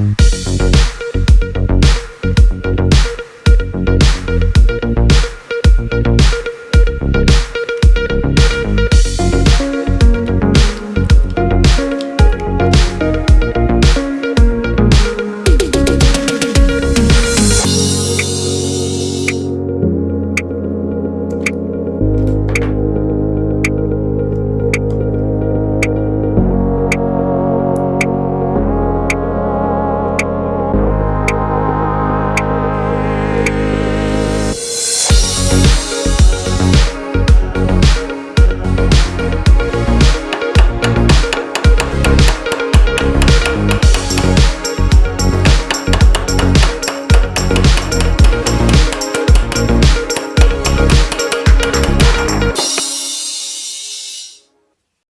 down.